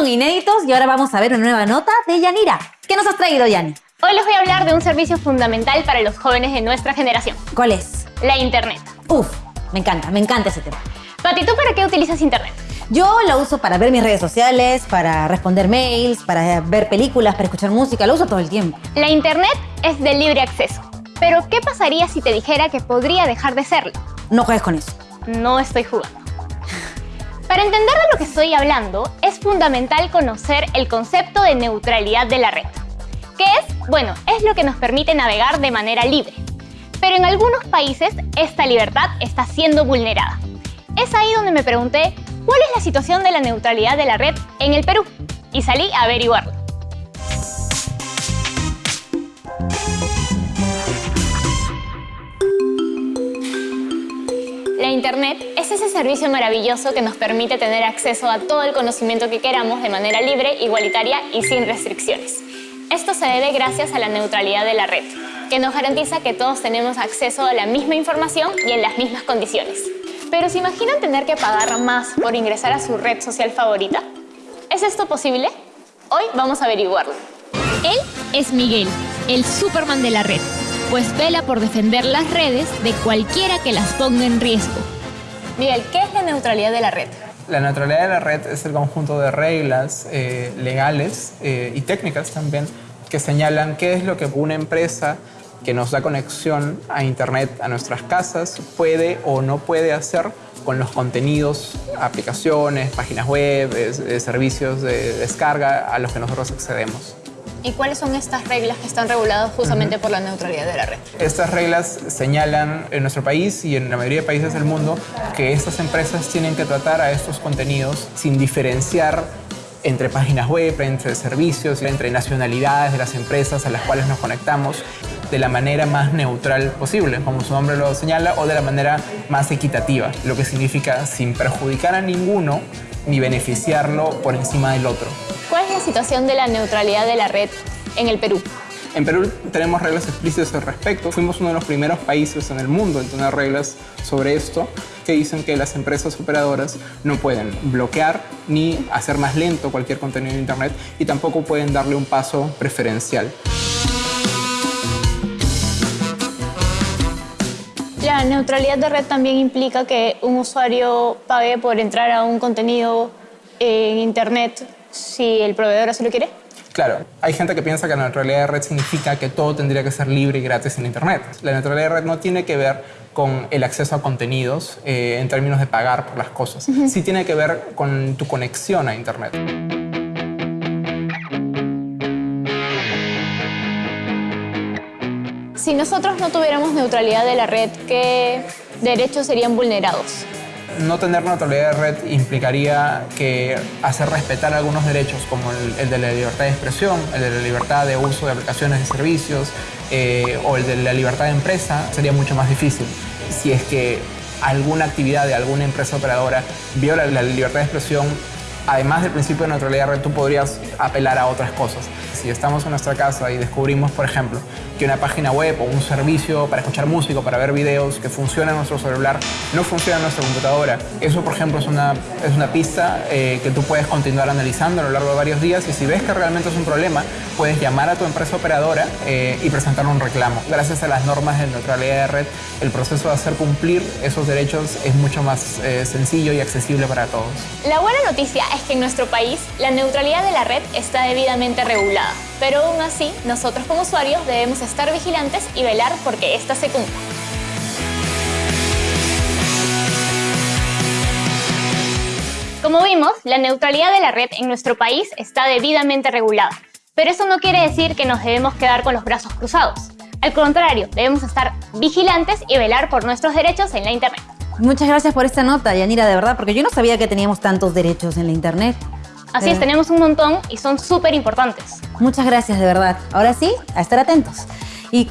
con inéditos y ahora vamos a ver una nueva nota de Yanira. ¿Qué nos has traído, Yani? Hoy les voy a hablar de un servicio fundamental para los jóvenes de nuestra generación. ¿Cuál es? La Internet. Uf, me encanta, me encanta ese tema. Pati, ¿tú para qué utilizas Internet? Yo la uso para ver mis redes sociales, para responder mails, para ver películas, para escuchar música, la uso todo el tiempo. La Internet es de libre acceso. Pero, ¿qué pasaría si te dijera que podría dejar de serlo? No juegues con eso. No estoy jugando. Para entender de lo que estoy hablando, fundamental conocer el concepto de neutralidad de la red. ¿Qué es? Bueno, es lo que nos permite navegar de manera libre. Pero en algunos países esta libertad está siendo vulnerada. Es ahí donde me pregunté, ¿cuál es la situación de la neutralidad de la red en el Perú? Y salí a averiguarlo. Internet es ese servicio maravilloso que nos permite tener acceso a todo el conocimiento que queramos de manera libre, igualitaria y sin restricciones. Esto se debe gracias a la neutralidad de la red, que nos garantiza que todos tenemos acceso a la misma información y en las mismas condiciones. Pero ¿se imaginan tener que pagar más por ingresar a su red social favorita? ¿Es esto posible? Hoy vamos a averiguarlo. Él es Miguel, el Superman de la red pues vela por defender las redes de cualquiera que las ponga en riesgo. Miguel, ¿qué es la neutralidad de la red? La neutralidad de la red es el conjunto de reglas eh, legales eh, y técnicas también que señalan qué es lo que una empresa que nos da conexión a Internet a nuestras casas puede o no puede hacer con los contenidos, aplicaciones, páginas web, servicios de descarga a los que nosotros accedemos. ¿Y cuáles son estas reglas que están reguladas justamente por la neutralidad de la red? Estas reglas señalan en nuestro país y en la mayoría de países del mundo que estas empresas tienen que tratar a estos contenidos sin diferenciar entre páginas web, entre servicios, entre nacionalidades de las empresas a las cuales nos conectamos de la manera más neutral posible, como su nombre lo señala, o de la manera más equitativa, lo que significa sin perjudicar a ninguno ni beneficiarlo por encima del otro. ¿Cuál es la situación de la neutralidad de la red en el Perú? En Perú tenemos reglas explícitas al respecto. Fuimos uno de los primeros países en el mundo en tener reglas sobre esto que dicen que las empresas operadoras no pueden bloquear ni hacer más lento cualquier contenido de Internet y tampoco pueden darle un paso preferencial. La neutralidad de red también implica que un usuario pague por entrar a un contenido en Internet si el proveedor así lo quiere. Claro, hay gente que piensa que la neutralidad de red significa que todo tendría que ser libre y gratis en Internet. La neutralidad de red no tiene que ver con el acceso a contenidos eh, en términos de pagar por las cosas. Sí tiene que ver con tu conexión a Internet. Si nosotros no tuviéramos neutralidad de la red, ¿qué derechos serían vulnerados? No tener neutralidad de red implicaría que hacer respetar algunos derechos como el, de la libertad de expresión, el de la libertad de uso de aplicaciones y servicios eh, o el de la libertad de empresa sería mucho más difícil. Si es que alguna actividad de alguna empresa operadora viola la libertad de expresión, además del principio de neutralidad de red, tú podrías apelar a otras cosas. Si estamos en nuestra casa y descubrimos, por ejemplo, que una página web o un servicio para escuchar música, para ver videos que funciona en nuestro celular, no funciona en nuestra computadora. Eso, por ejemplo, es una, es una pista eh, que tú puedes continuar analizando a lo largo de varios días y si ves que realmente es un problema, puedes llamar a tu empresa operadora eh, y presentar un reclamo. Gracias a las normas de neutralidad de red, el proceso de hacer cumplir esos derechos es mucho más eh, sencillo y accesible para todos. La buena noticia es que en nuestro país la neutralidad de la red está debidamente regulada, pero aún así nosotros como usuarios debemos estar vigilantes y velar porque ésta se cumpla. Como vimos, la neutralidad de la red en nuestro país está debidamente regulada, pero eso no quiere decir que nos debemos quedar con los brazos cruzados. Al contrario, debemos estar vigilantes y velar por nuestros derechos en la Internet. Muchas gracias por esta nota, Yanira, de verdad, porque yo no sabía que teníamos tantos derechos en la Internet. Así es, tenemos un montón y son súper importantes. Muchas gracias, de verdad. Ahora sí, a estar atentos. Y